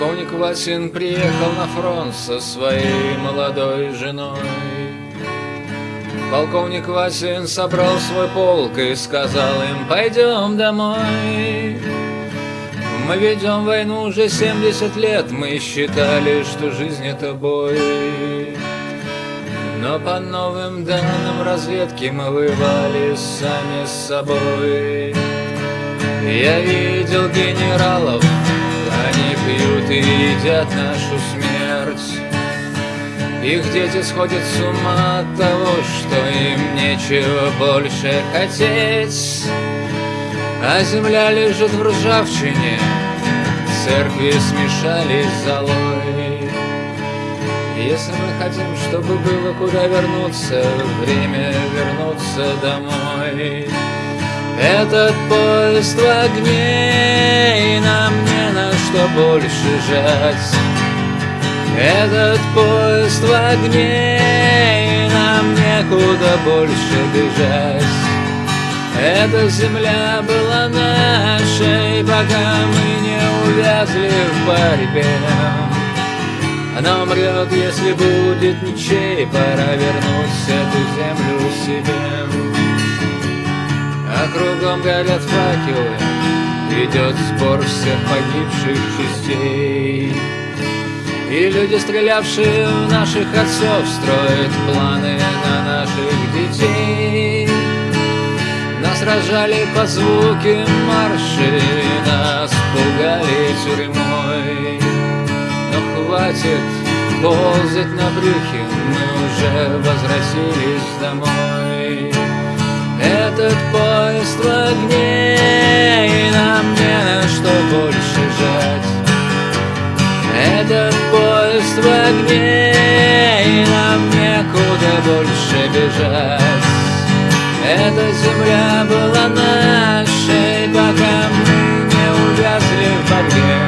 Васин приехал на фронт со своей молодой женой. Полковник Васин собрал свой полк и сказал им, пойдем домой. Мы ведем войну уже 70 лет, мы считали, что жизнь это бой. Но по новым данным разведки мы воевали сами с собой. Я видел генералов, они пьют и едят нашу смерть. Их дети сходят с ума от того, что им нечего больше хотеть. А земля лежит в ржавчине, церкви смешались золой. Если мы хотим, чтобы было куда вернуться, время вернуться домой. Этот поезд в огне, больше жать. Этот поезд в огне, и нам некуда больше бежать. Эта земля была нашей, пока мы не увязли в борьбе. Она умрет, если будет ничей, пора вернуть эту землю себе. А кругом горят факелы, идет сбор всех погибших частей. И люди, стрелявшие в наших отцов, строят планы на наших детей. Нас рожали по звуке марши, нас пугали тюрьмой. Но хватит ползать на брюхе, мы уже возвратились домой. Больше жать. Этот поезд в огне, и нам некуда больше бежать. Эта земля была нашей, пока мы не увязли в борьбе.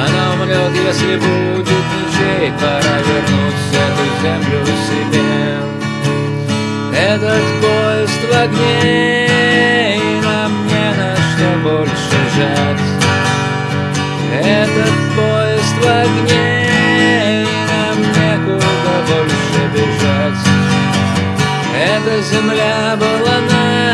Она умрет, если будет ничей, пора вернуть эту землю себе. Этот поезд в огне, что больше жать. Этот поезд в огне, нам некуда больше бежать. Эта земля была на